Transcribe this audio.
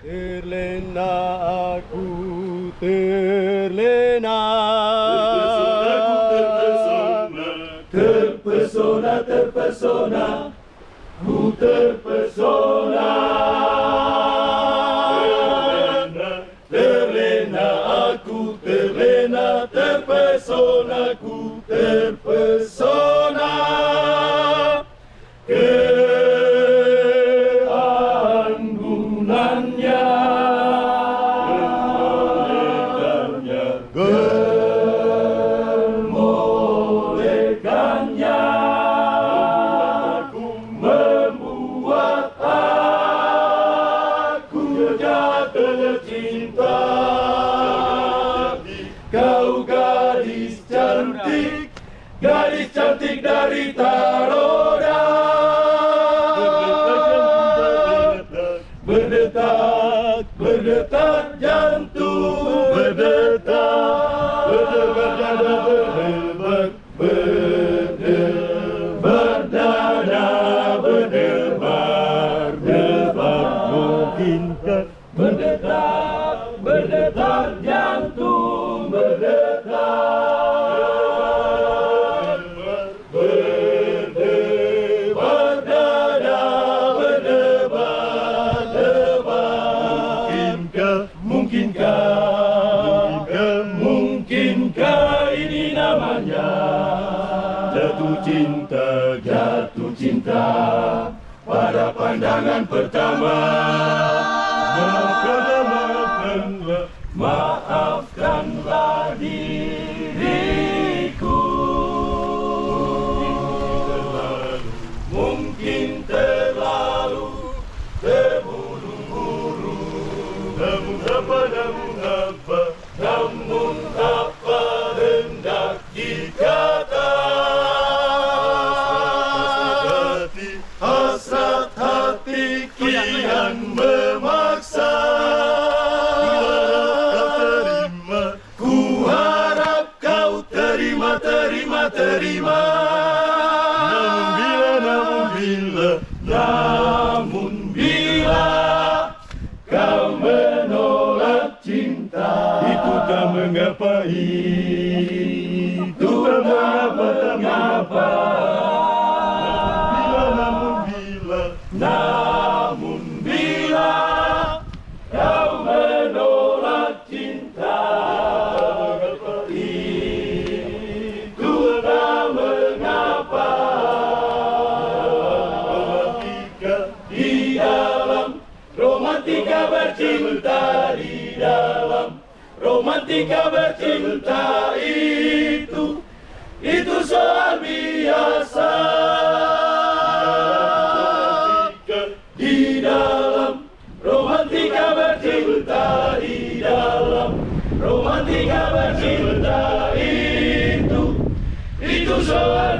Terlena aku terlena Terpesona, terpesona, ku terpesona. Jatuh cinta. Kau gadis cantik, gadis cantik dari Taroda. Berdetak, berdetak jantung, berdetak, berdetak, berdebar, berdebar, dada, berdebar, debar, berdetak, berdetak jantung, berdetak, berdebar, dada, berdebar, debar, mungkinkah, mungkinkah, mungkinkah ini namanya? Jatuh cinta, jatuh cinta pada pandangan pertama. Maafkanlah, maafkanlah, maafkanlah hati kian memaksa. Ku harap kau terima, terima, terima. Namun bila, namun bila, namun bila kau menolak cinta, itu tak mengapa, itu tak mengapa, tak mengapa. Romantika bercinta di dalam romantika bercinta itu itu soal biasa. Di dalam romantika bercinta di dalam romantika bercinta itu itu soal